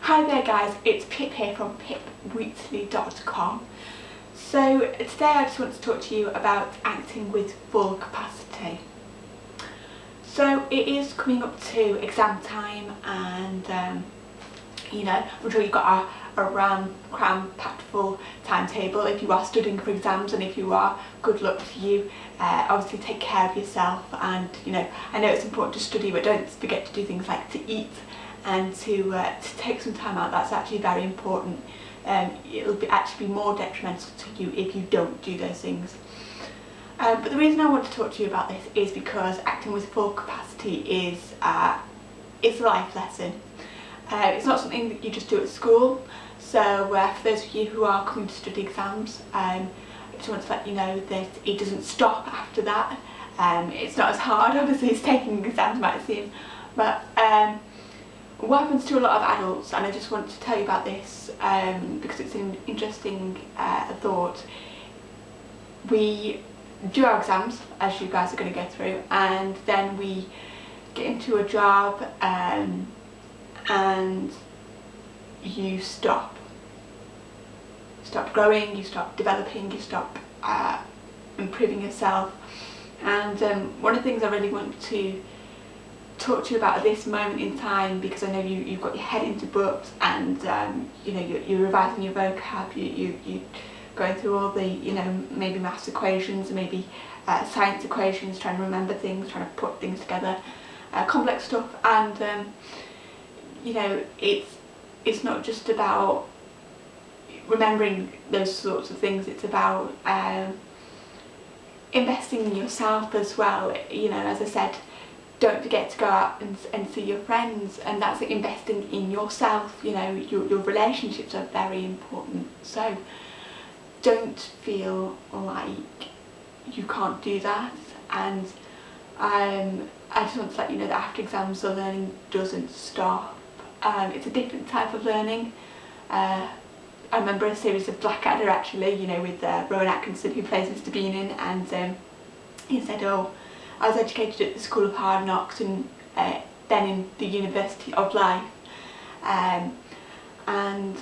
Hi there guys, it's Pip here from pipwheatley.com. So today I just want to talk to you about acting with full capacity. So it is coming up to exam time and um, you know, I'm sure you've got a, a ram, cram packed full timetable if you are studying for exams and if you are, good luck to you. Uh, obviously take care of yourself and you know, I know it's important to study but don't forget to do things like to eat and to, uh, to take some time out, that's actually very important. Um, it'll be actually be more detrimental to you if you don't do those things. Um, but the reason I want to talk to you about this is because acting with full capacity is uh, it's a life lesson. Uh, it's not something that you just do at school, so uh, for those of you who are coming to study exams, um, I just want to let you know that it doesn't stop after that. Um, it's not as hard obviously as taking exams might seem, but um, what happens to a lot of adults, and I just want to tell you about this um, because it's an interesting uh, thought, we do our exams, as you guys are going to go through, and then we get into a job um, and you stop. Stop growing, you stop developing, you stop uh, improving yourself. And um, one of the things I really want to talk to you about at this moment in time because I know you, you've got your head into books and um, you know you're, you're, revising your vocab, you, you, you're going through all the you know maybe maths equations, maybe uh, science equations, trying to remember things, trying to put things together, uh, complex stuff and um, you know it's it's not just about remembering those sorts of things, it's about um, investing in yourself as well, you know as I said don't forget to go out and, and see your friends and that's investing in yourself. You know your, your relationships are very important. So don't feel like you can't do that. And um, I just want to let you know that after exams the learning doesn't stop um, it's a different type of learning. Uh, I remember a series of Blackadder actually you know with uh, Rowan Atkinson who plays Mr Bean in and um, he said oh I was educated at the School of Hard Knocks and uh, then in the University of Life. Um, and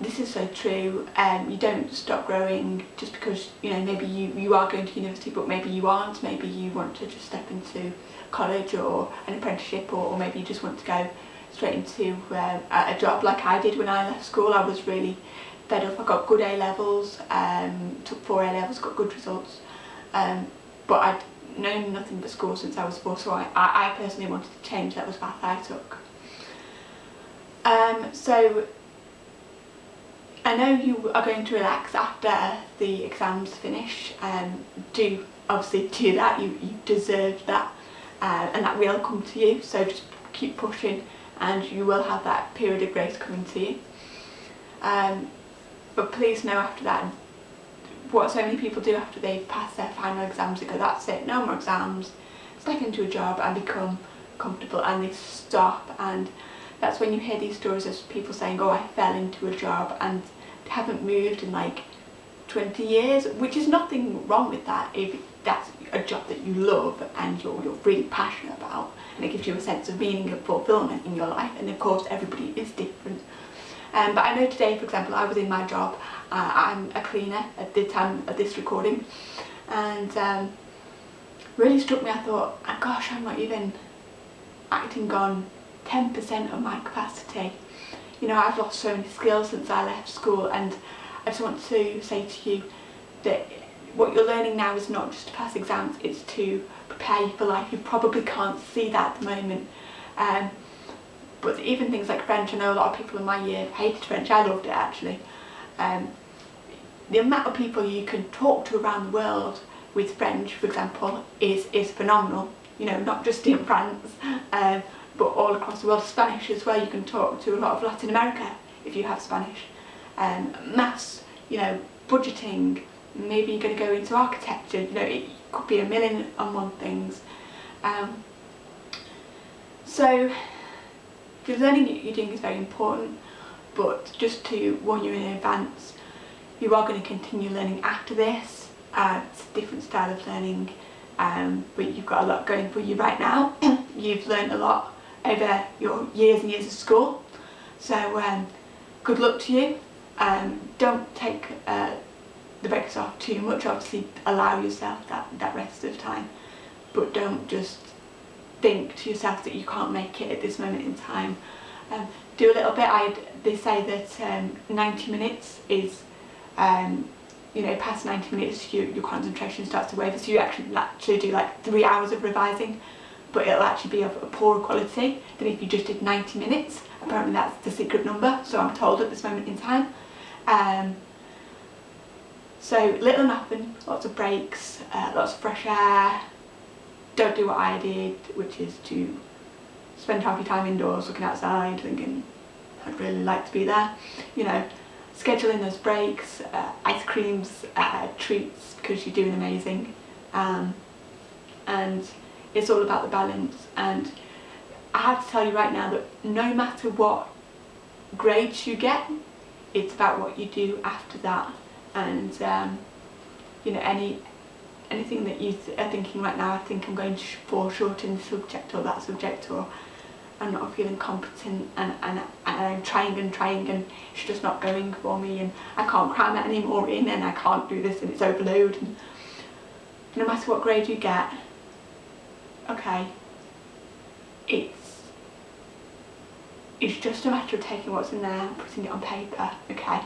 this is so true um, you don't stop growing just because you know maybe you, you are going to university but maybe you aren't. Maybe you want to just step into college or an apprenticeship or, or maybe you just want to go straight into uh, a job like I did when I left school. I was really fed up. I got good A levels um, took four A levels got good results. Um, but I'd known nothing but school since I was four, so I, I, personally wanted to change. That was path I took. Um, so I know you are going to relax after the exams finish. Um, do obviously do that, you, you deserve that uh, and that will come to you. So just keep pushing and you will have that period of grace coming to you. Um, but please know after that what so many people do after they've passed their final exams, they go, that's it, no more exams, step into a job and become comfortable and they stop and that's when you hear these stories of people saying, oh I fell into a job and haven't moved in like 20 years, which is nothing wrong with that if that's a job that you love and you're, you're really passionate about and it gives you a sense of meaning and fulfillment in your life and of course everybody is different um, but I know today, for example, I was in my job, uh, I'm a cleaner at the time of this recording, and um, really struck me, I thought, oh, gosh, I'm not even acting on 10% of my capacity. You know, I've lost so many skills since I left school, and I just want to say to you that what you're learning now is not just to pass exams, it's to prepare you for life. You probably can't see that at the moment. Um, but even things like French, I know a lot of people in my year hated French, I loved it actually. Um, the amount of people you can talk to around the world with French, for example, is, is phenomenal. You know, not just in France, um, but all across the world. Spanish as well, you can talk to a lot of Latin America if you have Spanish. Um, maths, you know, budgeting, maybe you're going to go into architecture, you know, it could be a million and one things. Um, so the learning you're doing is very important, but just to warn you in advance, you are going to continue learning after this. Uh, it's a different style of learning, um, but you've got a lot going for you right now. you've learned a lot over your years and years of school, So um, good luck to you. Um, don't take uh, the breaks off too much, obviously allow yourself that, that rest of time, but don't just think to yourself that you can't make it at this moment in time. Um, do a little bit, I'd, they say that um, 90 minutes is, um, you know, past 90 minutes your, your concentration starts to waver, so you actually, actually do like three hours of revising, but it'll actually be of a poorer quality than if you just did 90 minutes. Apparently that's the secret number, so I'm told at this moment in time. Um, so little nothing, lots of breaks, uh, lots of fresh air, don't do what I did, which is to spend half your time indoors looking outside thinking I'd really like to be there. You know, scheduling those breaks, uh, ice creams, uh, treats because you're doing amazing. Um, and it's all about the balance and I have to tell you right now that no matter what grades you get, it's about what you do after that. And um, you know any anything that you th are thinking right now I think I'm going to fall short in this subject or that subject or I'm not feeling competent and, and, and I'm trying and trying and it's just not going for me and I can't cram it anymore in and I can't do this and it's overload and no matter what grade you get okay it's it's just a matter of taking what's in there and putting it on paper okay?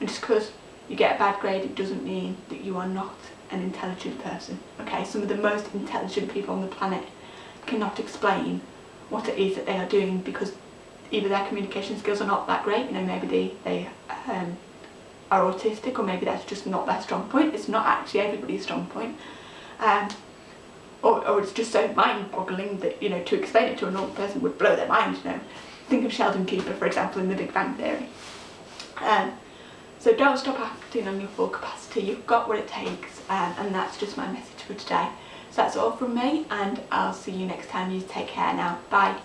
And just because you get a bad grade it doesn't mean that you are not an intelligent person okay? Some of the most intelligent people on the planet cannot explain what it is that they are doing because either their communication skills are not that great you know maybe they they um, are autistic or maybe that's just not their strong point. It's not actually everybody's strong point. Um, or, or it's just so mind-boggling that you know to explain it to a normal person would blow their mind you know think of Sheldon Cooper for example in the Big Bang Theory um, so don't stop acting on your full capacity, you've got what it takes um, and that's just my message for today. So that's all from me and I'll see you next time. You take care now. Bye.